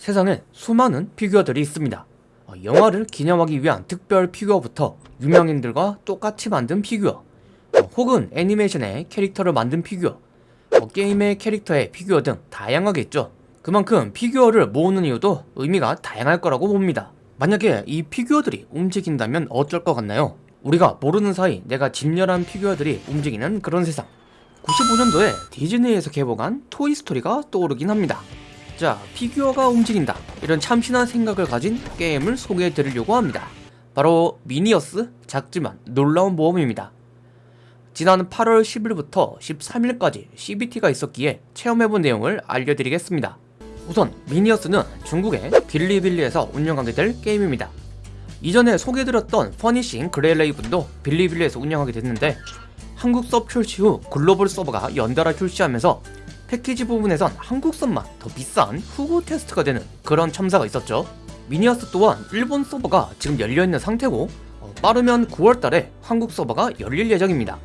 세상에 수많은 피규어들이 있습니다. 어, 영화를 기념하기 위한 특별 피규어부터 유명인들과 똑같이 만든 피규어 어, 혹은 애니메이션의 캐릭터를 만든 피규어 어, 게임의 캐릭터의 피규어 등 다양하게 있죠. 그만큼 피규어를 모으는 이유도 의미가 다양할 거라고 봅니다. 만약에 이 피규어들이 움직인다면 어쩔 것 같나요? 우리가 모르는 사이 내가 진열한 피규어들이 움직이는 그런 세상 95년도에 디즈니에서 개봉한 토이스토리가 떠오르긴 합니다 자 피규어가 움직인다. 이런 참신한 생각을 가진 게임을 소개해 드리려고 합니다. 바로 미니어스 작지만 놀라운 모험입니다. 지난 8월 10일부터 13일까지 CBT가 있었기에 체험해본 내용을 알려드리겠습니다. 우선 미니어스는 중국의 빌리빌리에서 운영하게 될 게임입니다. 이전에 소개해드렸던 퍼니싱 그레일레이븐도 빌리빌리에서 운영하게 됐는데 한국 서버 출시 후 글로벌 서버가 연달아 출시하면서 패키지 부분에선 한국선만 더 비싼 후보 테스트가 되는 그런 첨사가 있었죠 미니어스 또한 일본 서버가 지금 열려있는 상태고 어, 빠르면 9월달에 한국 서버가 열릴 예정입니다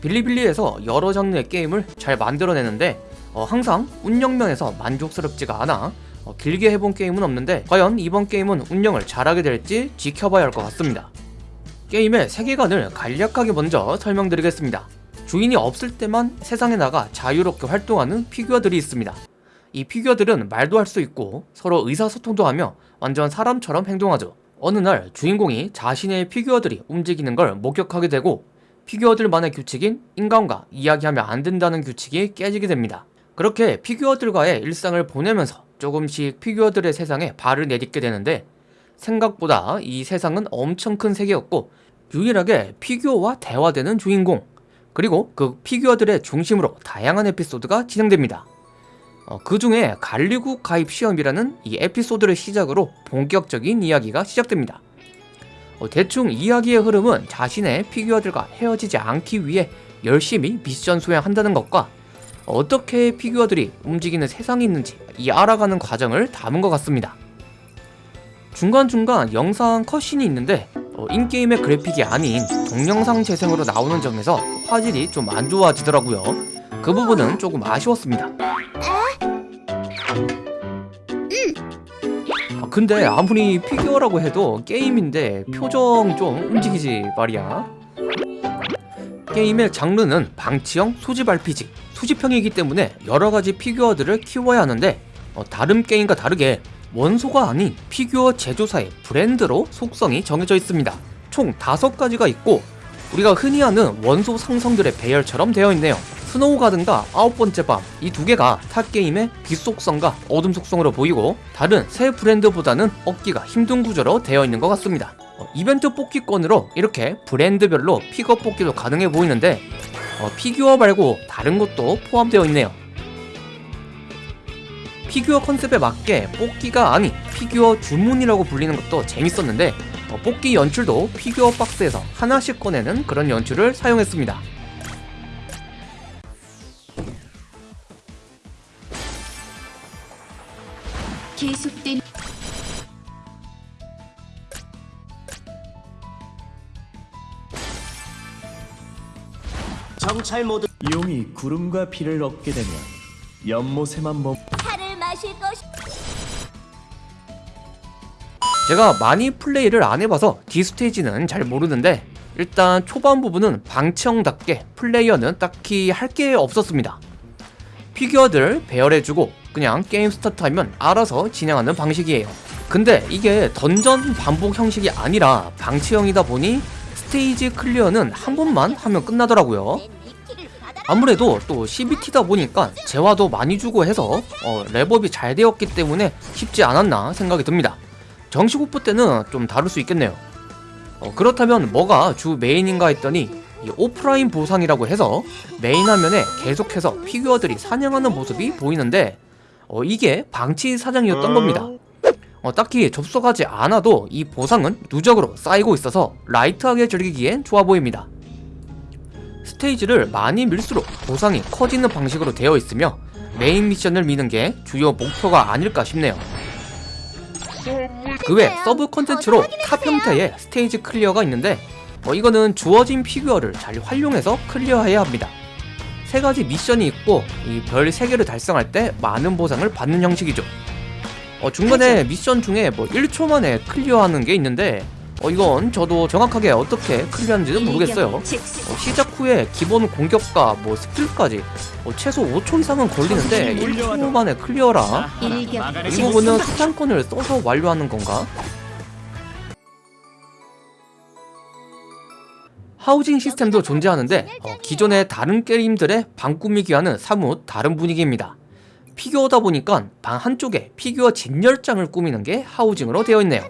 빌리빌리에서 여러 장르의 게임을 잘 만들어내는데 어, 항상 운영면에서 만족스럽지가 않아 어, 길게 해본 게임은 없는데 과연 이번 게임은 운영을 잘하게 될지 지켜봐야 할 것 같습니다. 게임의 세계관을 간략하게 먼저 설명드리겠습니다. 주인이 없을 때만 세상에 나가 자유롭게 활동하는 피규어들이 있습니다. 이 피규어들은 말도 할 수 있고 서로 의사소통도 하며 완전 사람처럼 행동하죠. 어느 날 주인공이 자신의 피규어들이 움직이는 걸 목격하게 되고 피규어들만의 규칙인 인간과 이야기하면 안 된다는 규칙이 깨지게 됩니다. 그렇게 피규어들과의 일상을 보내면서 조금씩 피규어들의 세상에 발을 내딛게 되는데 생각보다 이 세상은 엄청 큰 세계였고 유일하게 피규어와 대화되는 주인공 그리고 그 피규어들의 중심으로 다양한 에피소드가 진행됩니다. 어, 그 중에 갈리국 가입 시험이라는 이 에피소드를 시작으로 본격적인 이야기가 시작됩니다. 어, 대충 이야기의 흐름은 자신의 피규어들과 헤어지지 않기 위해 열심히 미션 수행한다는 것과 어떻게 피규어들이 움직이는 세상이 있는지 이 알아가는 과정을 담은 것 같습니다. 중간중간 영상 컷신이 있는데 어, 인게임의 그래픽이 아닌 동영상 재생으로 나오는 점에서 화질이 좀 안 좋아지더라고요. 그 부분은 조금 아쉬웠습니다. 아, 근데 아무리 피규어라고 해도 게임인데 표정 좀 움직이지 말이야. 게임의 장르는 방치형 수집 RPG 수집형이기 때문에 여러가지 피규어들을 키워야 하는데 어, 다른 게임과 다르게 원소가 아닌 피규어 제조사의 브랜드로 속성이 정해져 있습니다. 총 5가지가 있고 우리가 흔히 아는 원소 상성들의 배열처럼 되어 있네요. 스노우 가든과 아홉 번째 밤 이 두 개가 타 게임의 빛 속성과 어둠 속성으로 보이고 다른 세 브랜드보다는 얻기가 힘든 구조로 되어 있는 것 같습니다. 어, 이벤트 뽑기권으로 이렇게 브랜드별로 픽업 뽑기도 가능해 보이는데 어, 피규어 말고 다른 것도 포함되어 있네요 피규어 컨셉에 맞게 뽑기가 아닌 피규어 주문이라고 불리는 것도 재밌었는데 어, 뽑기 연출도 피규어 박스에서 하나씩 꺼내는 그런 연출을 사용했습니다. 계속된 정찰 모드. 용이 구름과 비를 얻게 되면 연못에만 머물 차 제가 많이 플레이를 안 해봐서 디스테이지는 잘 모르는데 일단 초반 부분은 방치형답게 플레이어는 딱히 할 게 없었습니다. 피규어들 배열해주고 그냥 게임 스타트하면 알아서 진행하는 방식이에요. 근데 이게 던전 반복 형식이 아니라 방치형이다 보니 스테이지 클리어는 한 번만 하면 끝나더라고요. 아무래도 또 CBT다 보니까 재화도 많이 주고 해서 어, 렙업이 잘 되었기 때문에 쉽지 않았나 생각이 듭니다 정식 오픈 때는 좀 다를 수 있겠네요. 어, 그렇다면 뭐가 주 메인인가 했더니 이 오프라인 보상이라고 해서 메인 화면에 계속해서 피규어들이 사냥하는 모습이 보이는데 어, 이게 방치 사냥이었던 겁니다. 어, 딱히 접속하지 않아도 이 보상은 누적으로 쌓이고 있어서 라이트하게 즐기기엔 좋아 보입니다. 스테이지를 많이 밀수록 보상이 커지는 방식으로 되어 있으며 메인 미션을 미는 게 주요 목표가 아닐까 싶네요 그 외 서브 컨텐츠로 탑 형태의 스테이지 클리어가 있는데 어, 이거는 주어진 피규어를 잘 활용해서 클리어해야 합니다. 세 가지 미션이 있고 이 별 3개를 달성할 때 많은 보상을 받는 형식이죠. 어, 중간에 미션 중에 뭐 1초 만에 클리어하는 게 있는데 어, 이건 저도 정확하게 어떻게 클리어하는지는 모르겠어요 어, 시작 후에 기본 공격과 뭐 스킬까지 어, 최소 5초 이상은 걸리는데 1초 만에 클리어라 일격 이 부분은 소탕권을 써서 완료하는 건가? 하우징 시스템도 존재하는데 어, 기존의 다른 게임들의 방 꾸미기와는 사뭇 다른 분위기입니다. 피규어다 보니까 방 한쪽에 피규어 진열장을 꾸미는 게 하우징으로 되어 있네요.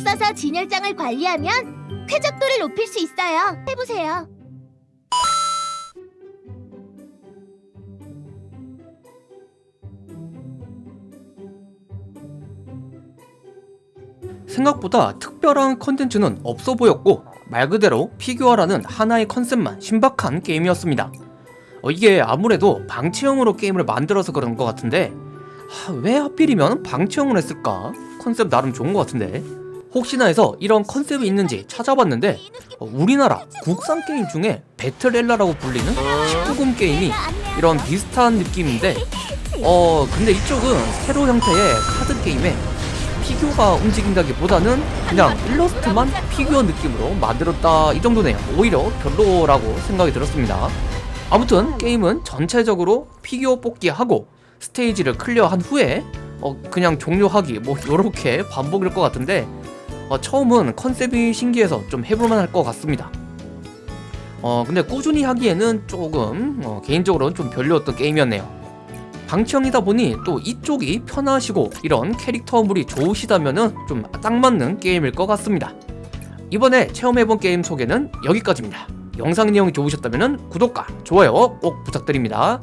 신경 써서 진열장을 관리하면 쾌적도를 높일 수 있어요. 해보세요. 생각보다 특별한 컨텐츠는 없어 보였고 말 그대로 피규어라는 하나의 컨셉만 신박한 게임이었습니다. 어, 이게 아무래도 방치형으로 게임을 만들어서 그런 것 같은데 하, 왜 하필이면 방치형으로 했을까? 컨셉 나름 좋은 것 같은데 혹시나 해서 이런 컨셉이 있는지 찾아봤는데 어, 우리나라 국산 게임 중에 배틀엘라라고 불리는 19금 게임이 이런 비슷한 느낌인데 어 근데 이쪽은 세로 형태의 카드 게임에 피규어가 움직인다기보다는 그냥 일러스트만 피규어 느낌으로 만들었다 이 정도네요. 오히려 별로라고 생각이 들었습니다. 아무튼 게임은 전체적으로 피규어 뽑기하고 스테이지를 클리어한 후에 어 그냥 종료하기 뭐 요렇게 반복일 것 같은데 어 처음은 컨셉이 신기해서 좀 해볼만 할 것 같습니다 어 근데 꾸준히 하기에는 조금 어, 개인적으로는 좀 별로였던 게임이었네요 방치형이다 보니 또 이쪽이 편하시고 이런 캐릭터물이 좋으시다면은 좀딱 맞는 게임일 것 같습니다. 이번에 체험해본 게임 소개는 여기까지입니다. 영상 내용이 좋으셨다면 구독과 좋아요 꼭 부탁드립니다.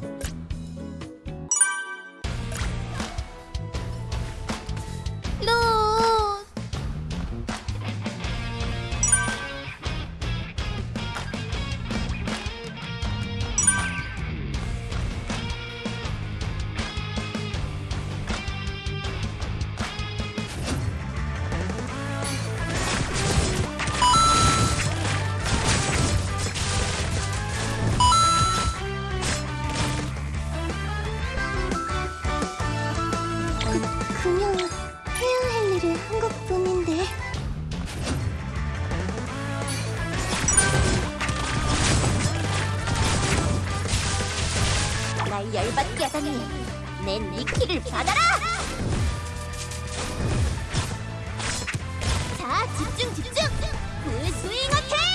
그냥 해야 할 일을 한 것뿐인데 날 열받게 하다니 내 니키를 받아라! 자, 집중, 집중! 불 스윙 어택!